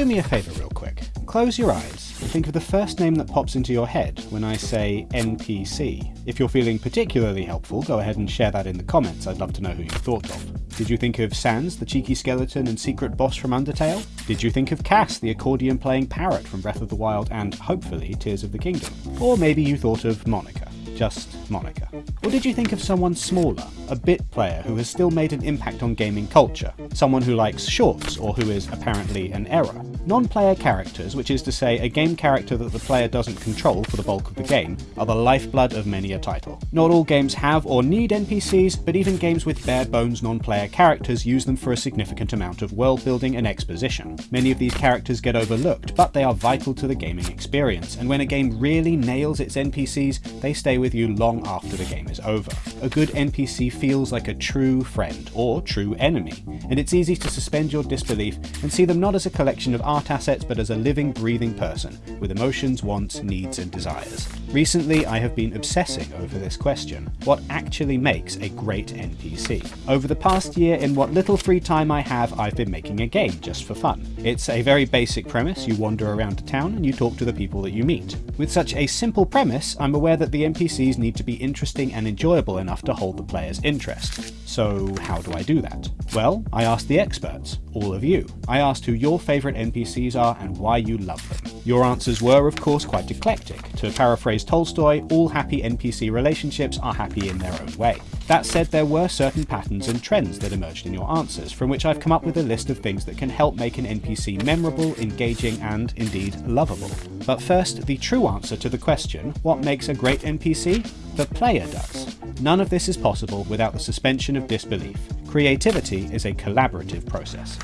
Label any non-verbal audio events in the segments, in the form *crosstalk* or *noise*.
do me a favour real quick. Close your eyes and think of the first name that pops into your head when I say NPC. If you're feeling particularly helpful, go ahead and share that in the comments, I'd love to know who you thought of. Did you think of Sans, the cheeky skeleton and secret boss from Undertale? Did you think of Kass, the accordion playing parrot from Breath of the Wild and, hopefully, Tears of the Kingdom? Or maybe you thought of Monika just Monika? Or did you think of someone smaller, a bit player who has still made an impact on gaming culture, someone who likes shorts or who is apparently an error? Non-player characters, which is to say a game character that the player doesn't control for the bulk of the game, are the lifeblood of many a title. Not all games have or need NPCs, but even games with bare bones non-player characters use them for a significant amount of world building and exposition. Many of these characters get overlooked, but they are vital to the gaming experience, and when a game really nails its NPCs, they stay with you long after the game is over. A good NPC feels like a true friend, or true enemy, and it's easy to suspend your disbelief and see them not as a collection of art assets but as a living, breathing person, with emotions, wants, needs and desires. Recently I have been obsessing over this question, what actually makes a great NPC? Over the past year, in what little free time I have, I've been making a game just for fun. It's a very basic premise, you wander around a town and you talk to the people that you meet. With such a simple premise, I'm aware that the NPCs need to be interesting and enjoyable enough to hold the player's interest. So how do I do that? Well, I asked the experts, all of you. I asked who your favourite NPCs are and why you love them. Your answers were of course quite eclectic. To paraphrase Tolstoy, all happy NPC relationships are happy in their own way. That said, there were certain patterns and trends that emerged in your answers, from which I've come up with a list of things that can help make an NPC memorable, engaging, and indeed lovable. But first, the true answer to the question, what makes a great NPC? The player does. None of this is possible without the suspension of disbelief. Creativity is a collaborative process.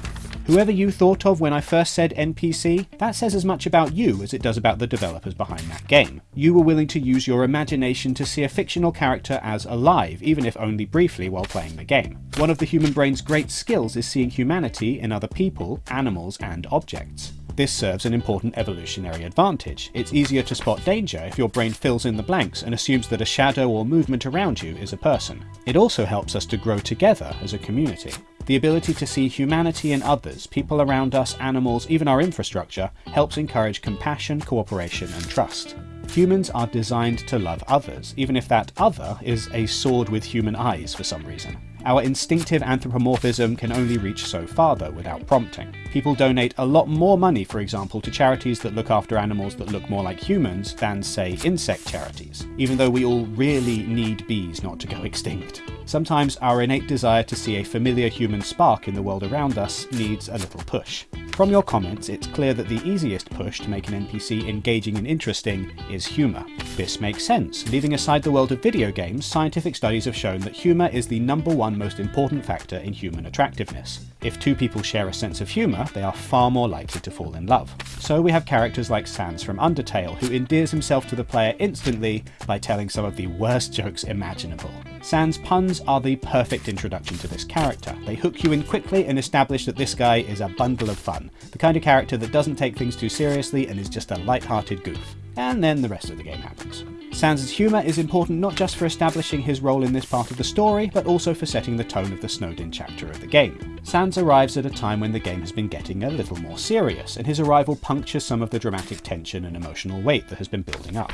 Whoever you thought of when I first said NPC, that says as much about you as it does about the developers behind that game. You were willing to use your imagination to see a fictional character as alive, even if only briefly while playing the game. One of the human brain's great skills is seeing humanity in other people, animals, and objects. This serves an important evolutionary advantage. It's easier to spot danger if your brain fills in the blanks and assumes that a shadow or movement around you is a person. It also helps us to grow together as a community. The ability to see humanity in others, people around us, animals, even our infrastructure, helps encourage compassion, cooperation and trust. Humans are designed to love others, even if that other is a sword with human eyes for some reason. Our instinctive anthropomorphism can only reach so far though without prompting. People donate a lot more money, for example, to charities that look after animals that look more like humans than, say, insect charities, even though we all really need bees not to go *laughs* extinct. Sometimes our innate desire to see a familiar human spark in the world around us needs a little push. From your comments, it's clear that the easiest push to make an NPC engaging and interesting is humour. This makes sense. Leaving aside the world of video games, scientific studies have shown that humour is the number one most important factor in human attractiveness. If two people share a sense of humour, they are far more likely to fall in love. So we have characters like Sans from Undertale, who endears himself to the player instantly by telling some of the worst jokes imaginable. Sans' puns are the perfect introduction to this character. They hook you in quickly and establish that this guy is a bundle of fun, the kind of character that doesn't take things too seriously and is just a light-hearted goof. And then the rest of the game happens. Sans' humour is important not just for establishing his role in this part of the story, but also for setting the tone of the Snowdin chapter of the game. Sans arrives at a time when the game has been getting a little more serious, and his arrival punctures some of the dramatic tension and emotional weight that has been building up.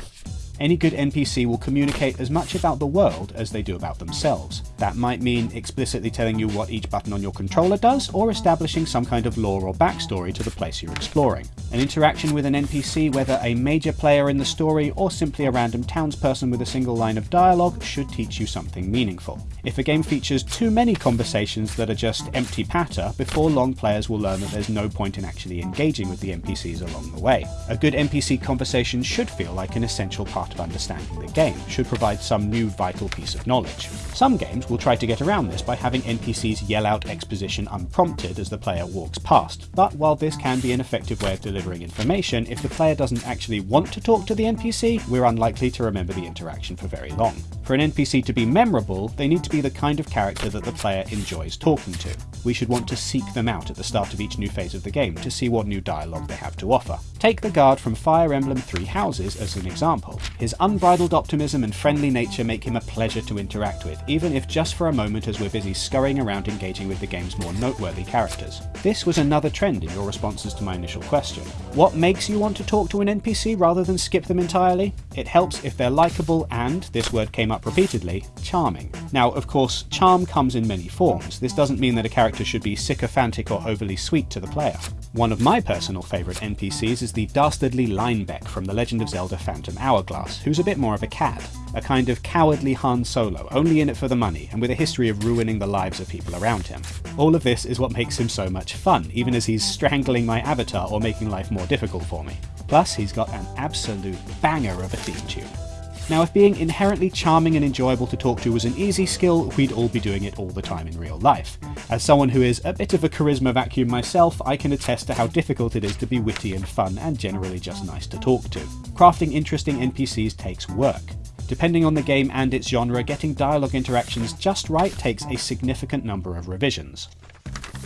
Any good NPC will communicate as much about the world as they do about themselves. That might mean explicitly telling you what each button on your controller does, or establishing some kind of lore or backstory to the place you're exploring. An interaction with an NPC, whether a major player in the story or simply a random townsperson with a single line of dialogue, should teach you something meaningful. If a game features too many conversations that are just empty patter, before long players will learn that there's no point in actually engaging with the NPCs along the way. A good NPC conversation should feel like an essential part part of understanding the game, should provide some new vital piece of knowledge. Some games will try to get around this by having NPCs yell out exposition unprompted as the player walks past, but while this can be an effective way of delivering information, if the player doesn't actually want to talk to the NPC, we're unlikely to remember the interaction for very long. For an NPC to be memorable, they need to be the kind of character that the player enjoys talking to. We should want to seek them out at the start of each new phase of the game to see what new dialogue they have to offer. Take the guard from Fire Emblem Three Houses as an example. His unbridled optimism and friendly nature make him a pleasure to interact with, even if just for a moment as we're busy scurrying around engaging with the game's more noteworthy characters. This was another trend in your responses to my initial question. What makes you want to talk to an NPC rather than skip them entirely? It helps if they're likeable and, this word came up repeatedly, charming. Now, of course, charm comes in many forms. This doesn't mean that a character should be sycophantic or overly sweet to the player. One of my personal favourite NPCs is the dastardly Linebeck from The Legend of Zelda Phantom Hourglass, who's a bit more of a cad. A kind of cowardly Han Solo, only in it for the money, and with a history of ruining the lives of people around him. All of this is what makes him so much fun, even as he's strangling my avatar or making life more difficult for me. Plus, he's got an absolute banger of a theme tune. Now, if being inherently charming and enjoyable to talk to was an easy skill, we'd all be doing it all the time in real life. As someone who is a bit of a charisma vacuum myself, I can attest to how difficult it is to be witty and fun and generally just nice to talk to. Crafting interesting NPCs takes work. Depending on the game and its genre, getting dialogue interactions just right takes a significant number of revisions.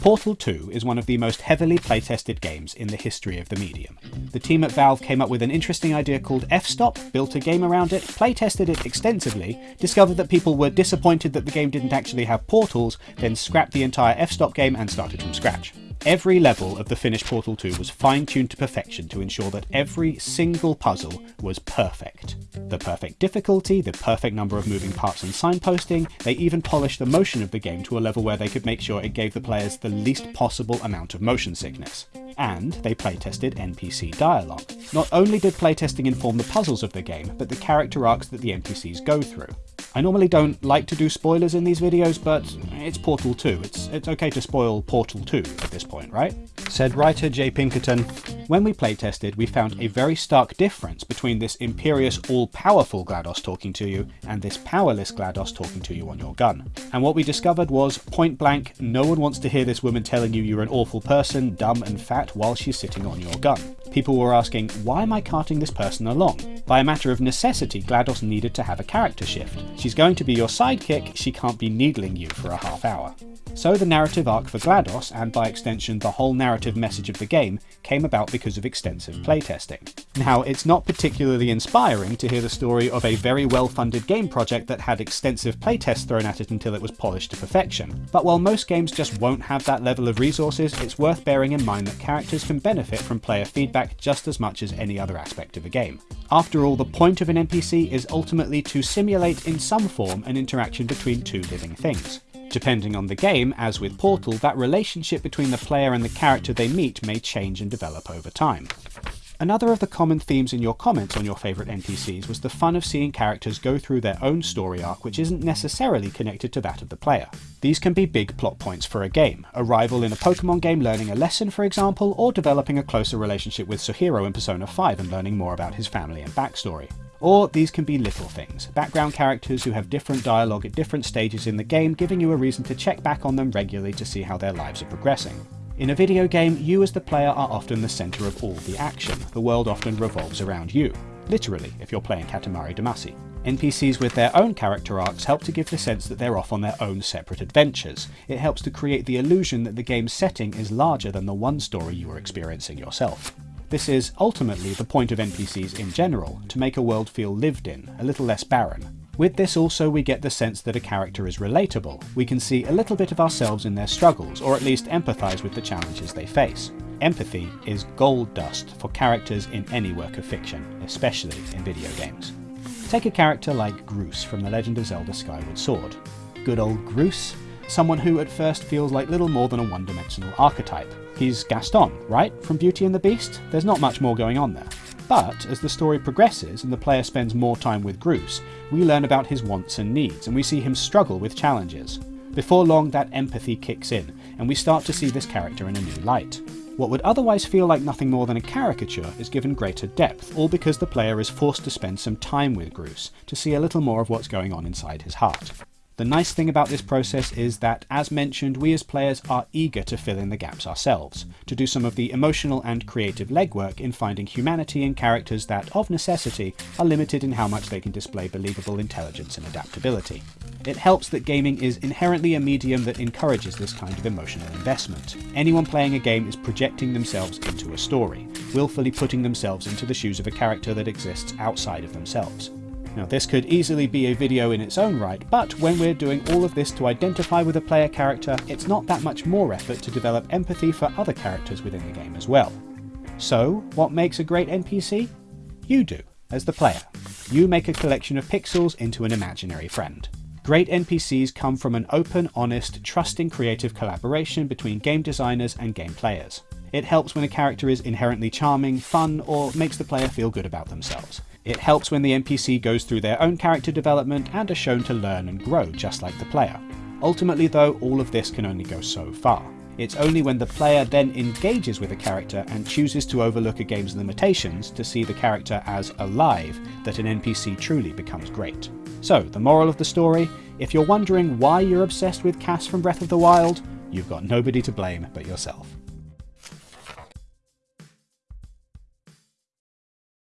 Portal 2 is one of the most heavily playtested games in the history of the medium. The team at Valve came up with an interesting idea called F-Stop, built a game around it, playtested it extensively, discovered that people were disappointed that the game didn't actually have portals, then scrapped the entire F-Stop game and started from scratch. Every level of the finished Portal 2 was fine-tuned to perfection to ensure that every single puzzle was perfect. The perfect difficulty, the perfect number of moving parts and signposting, they even polished the motion of the game to a level where they could make sure it gave the players the least possible amount of motion sickness. And they playtested NPC dialogue. Not only did playtesting inform the puzzles of the game, but the character arcs that the NPCs go through. I normally don't like to do spoilers in these videos, but it's Portal 2. It's, it's okay to spoil Portal 2 at this point, right? Said writer Jay Pinkerton, When we playtested, we found a very stark difference between this imperious, all-powerful GLaDOS talking to you and this powerless GLaDOS talking to you on your gun. And what we discovered was, point blank, no one wants to hear this woman telling you you're an awful person, dumb and fat while she's sitting on your gun. People were asking, why am I carting this person along? By a matter of necessity, GLaDOS needed to have a character shift. She's going to be your sidekick, she can't be needling you for a half hour. So the narrative arc for GLaDOS, and by extension the whole narrative message of the game, came about because of extensive playtesting. Now, it's not particularly inspiring to hear the story of a very well-funded game project that had extensive playtests thrown at it until it was polished to perfection. But while most games just won't have that level of resources, it's worth bearing in mind that characters can benefit from player feedback just as much as any other aspect of a game. After all, the point of an NPC is ultimately to simulate in some form an interaction between two living things. Depending on the game, as with Portal, that relationship between the player and the character they meet may change and develop over time. Another of the common themes in your comments on your favourite NPCs was the fun of seeing characters go through their own story arc which isn't necessarily connected to that of the player. These can be big plot points for a game, a rival in a Pokemon game learning a lesson for example, or developing a closer relationship with Sojiro in Persona 5 and learning more about his family and backstory. Or these can be little things, background characters who have different dialogue at different stages in the game giving you a reason to check back on them regularly to see how their lives are progressing. In a video game, you as the player are often the centre of all the action. The world often revolves around you. Literally, if you're playing Katamari Damacy. NPCs with their own character arcs help to give the sense that they're off on their own separate adventures. It helps to create the illusion that the game's setting is larger than the one story you are experiencing yourself. This is ultimately the point of NPCs in general, to make a world feel lived in, a little less barren. With this also we get the sense that a character is relatable. We can see a little bit of ourselves in their struggles, or at least empathise with the challenges they face. Empathy is gold dust for characters in any work of fiction, especially in video games. Take a character like Groose from The Legend of Zelda Skyward Sword. Good old Groose, someone who at first feels like little more than a one-dimensional archetype. He's Gaston, right, from Beauty and the Beast? There's not much more going on there. But as the story progresses and the player spends more time with Groose, we learn about his wants and needs, and we see him struggle with challenges. Before long, that empathy kicks in, and we start to see this character in a new light. What would otherwise feel like nothing more than a caricature is given greater depth, all because the player is forced to spend some time with Groose, to see a little more of what's going on inside his heart. The nice thing about this process is that, as mentioned, we as players are eager to fill in the gaps ourselves, to do some of the emotional and creative legwork in finding humanity in characters that, of necessity, are limited in how much they can display believable intelligence and adaptability. It helps that gaming is inherently a medium that encourages this kind of emotional investment. Anyone playing a game is projecting themselves into a story, willfully putting themselves into the shoes of a character that exists outside of themselves. Now this could easily be a video in its own right, but when we're doing all of this to identify with a player character, it's not that much more effort to develop empathy for other characters within the game as well. So, what makes a great NPC? You do, as the player. You make a collection of pixels into an imaginary friend. Great NPCs come from an open, honest, trusting creative collaboration between game designers and game players. It helps when a character is inherently charming, fun, or makes the player feel good about themselves. It helps when the NPC goes through their own character development and are shown to learn and grow just like the player. Ultimately though, all of this can only go so far. It's only when the player then engages with a character and chooses to overlook a game's limitations to see the character as alive that an NPC truly becomes great. So, the moral of the story if you're wondering why you're obsessed with Kass from Breath of the Wild, you've got nobody to blame but yourself.